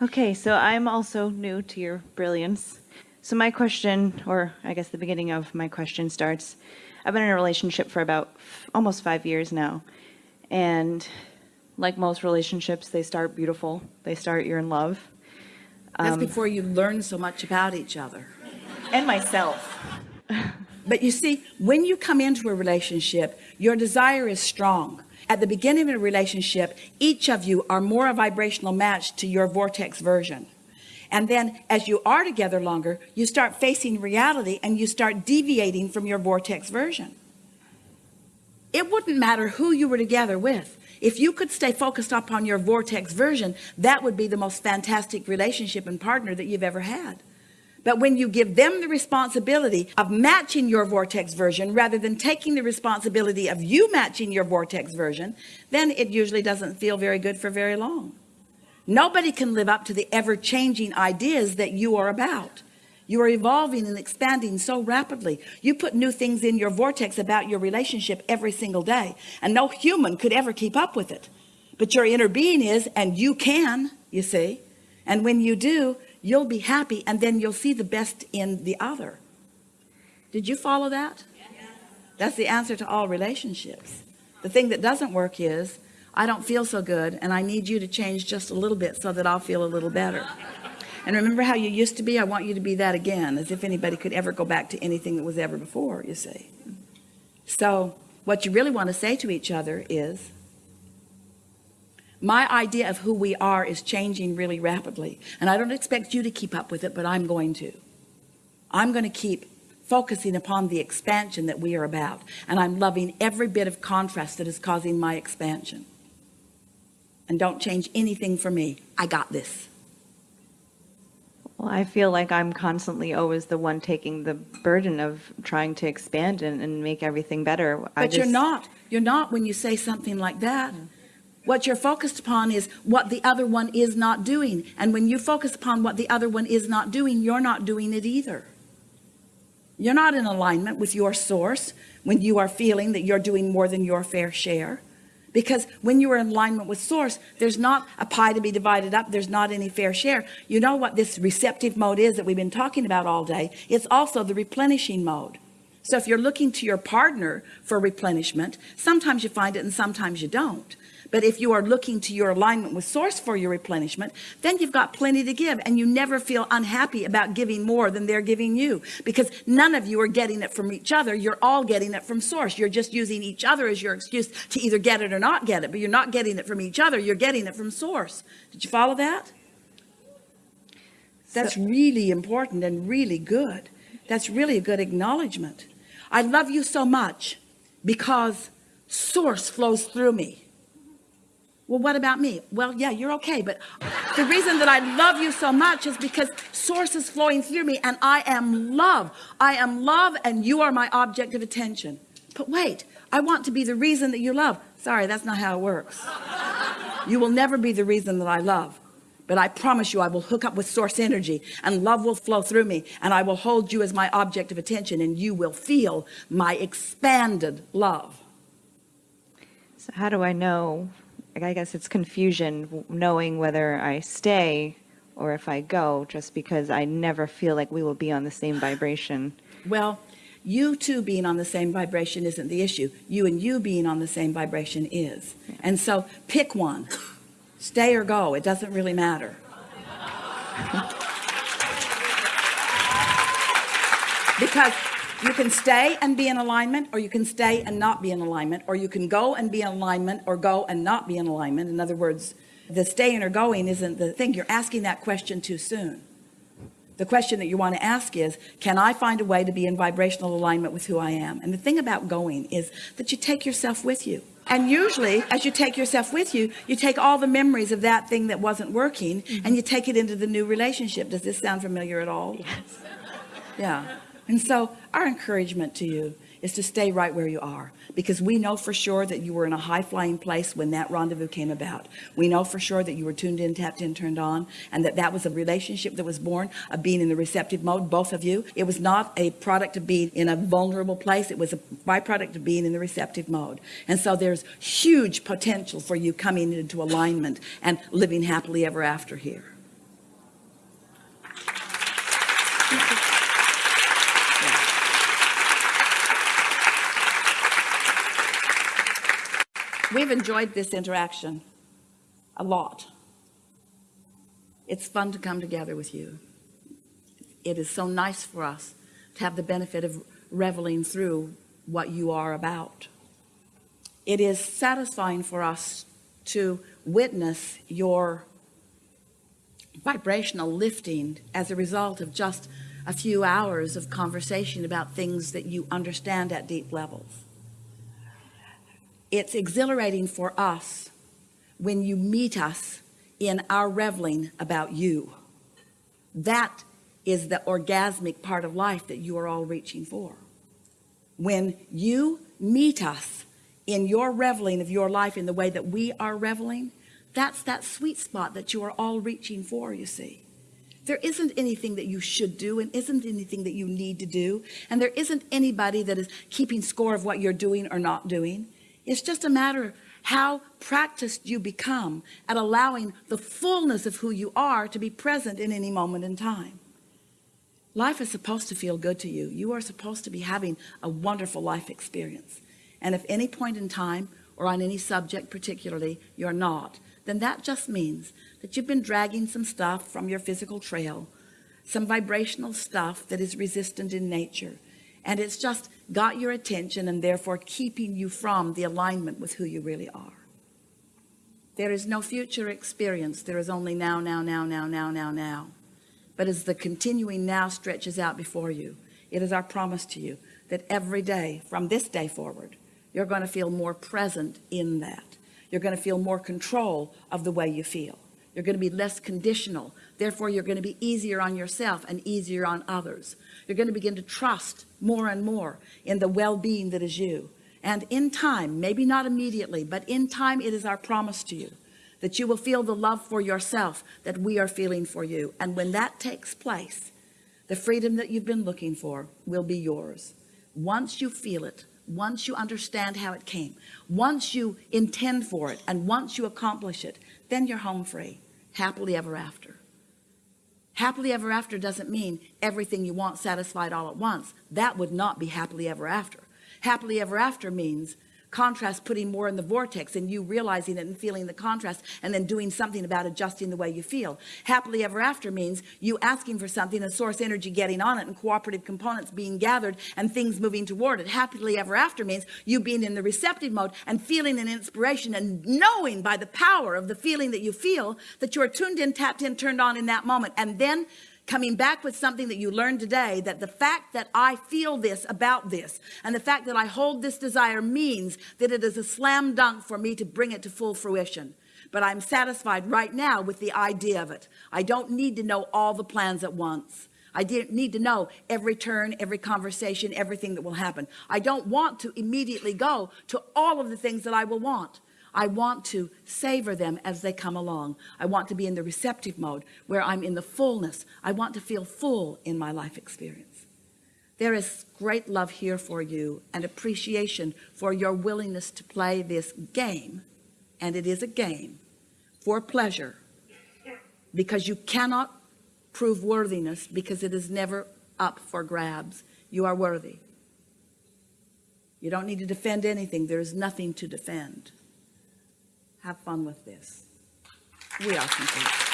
Okay, so I'm also new to your brilliance. So my question, or I guess the beginning of my question starts, I've been in a relationship for about f- almost five years now. And like most relationships, they start beautiful. They start, you're in love. That's Um, before you learn so much about each other. And myself. But you see, when you come into a relationship, your desire is strong. At the beginning of a relationship, each of you are more a vibrational match to your vortex version. And then as you are together longer, you start facing reality and you start deviating from your vortex version. It wouldn't matter who you were together with. If you could stay focused upon your vortex version, that would be the most fantastic relationship and partner that you've ever had. But when you give them the responsibility of matching your vortex version rather than taking the responsibility of you matching your vortex version, then it usually doesn't feel very good for very long. Nobody can live up to the ever changing ideas that you are about. You are evolving and expanding so rapidly. You put new things in your vortex about your relationship every single day, and no human could ever keep up with it. But your inner being is, and you can, you see. And when you do, you'll be happy, and then you'll see the best in the other. Did you follow that? That's the answer to all relationships. The thing that doesn't work is, I don't feel so good, and I need you to change just a little bit so that I'll feel a little better. And remember how you used to be? I want you to be that again, as if anybody could ever go back to anything that was ever before, you see. So, what you really want to say to each other is, my idea of who we are is changing really rapidly. And I don't expect you to keep up with it, but I'm going to. I'm going to keep focusing upon the expansion that we are about. And I'm loving every bit of contrast that is causing my expansion. And don't change anything for me. I got this. Well, I feel like I'm constantly always the one taking the burden of trying to expand and, and make everything better. I But you're not. You're not when you say something like that. Mm. What you're focused upon is what the other one is not doing. And when you focus upon what the other one is not doing, you're not doing it either. You're not in alignment with your source when you are feeling that you're doing more than your fair share. Because when you are in alignment with source, there's not a pie to be divided up. There's not any fair share. You know what this receptive mode is that we've been talking about all day? It's also the replenishing mode. So if you're looking to your partner for replenishment, sometimes you find it and sometimes you don't. But if you are looking to your alignment with source for your replenishment, then you've got plenty to give and you never feel unhappy about giving more than they're giving you because none of you are getting it from each other. You're all getting it from source. You're just using each other as your excuse to either get it or not get it, but you're not getting it from each other. You're getting it from source. Did you follow that? That's really important and really good. That's really a good acknowledgement. I love you so much because source flows through me. Well, what about me? Well, yeah, you're okay. But the reason that I love you so much is because source is flowing through me and I am love. I am love and you are my object of attention. But wait, I want to be the reason that you love. Sorry, that's not how it works. You will never be the reason that I love. But I promise you, I will hook up with source energy and love will flow through me and I will hold you as my object of attention and you will feel my expanded love. So how do I know? I guess it's confusion knowing whether I stay or if I go, just because I never feel like we will be on the same vibration. Well, you two being on the same vibration isn't the issue. You and you being on the same vibration is. And so pick one. Stay or go. It doesn't really matter. because you can stay and be in alignment or you can stay and not be in alignment or you can go and be in alignment or go and not be in alignment. In other words the staying or going isn't the thing. You're asking that question too soon. The question that you want to ask is can I find a way to be in vibrational alignment with who I am? And the thing about going is that you take yourself with you. And usually as you take yourself with you you take all the memories of that thing that wasn't working and you take it into the new relationship. Does this sound familiar at all? Yes. Yeah and so our encouragement to you is to stay right where you are because we know for sure that you were in a high flying place when that rendezvous came about. We know for sure that you were tuned in tapped in turned on and that that was a relationship that was born of being in the receptive mode both of you. It was not a product of being in a vulnerable place. It was a byproduct of being in the receptive mode. And so there's huge potential for you coming into alignment and living happily ever after here we've enjoyed this interaction a lot. It's fun to come together with you. It is so nice for us to have the benefit of reveling through what you are about. It is satisfying for us to witness your vibrational lifting as a result of just a few hours of conversation about things that you understand at deep levels. It's exhilarating for us when you meet us in our reveling about you. That is the orgasmic part of life that you are all reaching for. When you meet us in your reveling of your life in the way that we are reveling, that's that sweet spot that you are all reaching for, you see. There isn't anything that you should do and isn't anything that you need to do. And there isn't anybody that is keeping score of what you're doing or not doing. It's just a matter of how practiced you become at allowing the fullness of who you are to be present in any moment in time. Life is supposed to feel good to you. You are supposed to be having a wonderful life experience. And if any point in time or on any subject particularly, you're not, then that just means that you've been dragging some stuff from your physical trail, some vibrational stuff that is resistant in nature. And it's just got your attention and therefore keeping you from the alignment with who you really are. There is no future experience. There is only now, now, now, now, now, now, now. But as the continuing now stretches out before you, it is our promise to you that every day from this day forward, you're going to feel more present in that. You're going to feel more control of the way you feel. You're going to be less conditional. Therefore, you're going to be easier on yourself and easier on others. You're going to begin to trust more and more in the well-being that is you. And in time, maybe not immediately, but in time, it is our promise to you that you will feel the love for yourself that we are feeling for you. And when that takes place, the freedom that you've been looking for will be yours. Once you feel it, once you understand how it came, once you intend for it, and once you accomplish it, then you're home free, happily ever after. Happily ever after doesn't mean everything you want satisfied all at once. That would not be happily ever after. Happily ever after means contrast putting more in the vortex and you realizing it and feeling the contrast and then doing something about adjusting the way you feel. Happily ever after means you asking for something and source energy getting on it and cooperative components being gathered and things moving toward it. Happily ever after means you being in the receptive mode and feeling an inspiration and knowing by the power of the feeling that you feel that you're tuned in tapped in turned on in that moment. And then coming back with something that you learned today that the fact that I feel this about this and the fact that I hold this desire means that it is a slam dunk for me to bring it to full fruition. But I'm satisfied right now with the idea of it. I don't need to know all the plans at once. I didn't need to know every turn every conversation everything that will happen. I don't want to immediately go to all of the things that I will want I want to savor them as they come along. I want to be in the receptive mode where I'm in the fullness. I want to feel full in my life experience. There is great love here for you and appreciation for your willingness to play this game. And it is a game for pleasure because you cannot prove worthiness because it is never up for grabs. You are worthy. You don't need to defend anything. There is nothing to defend have fun with this. We are complete.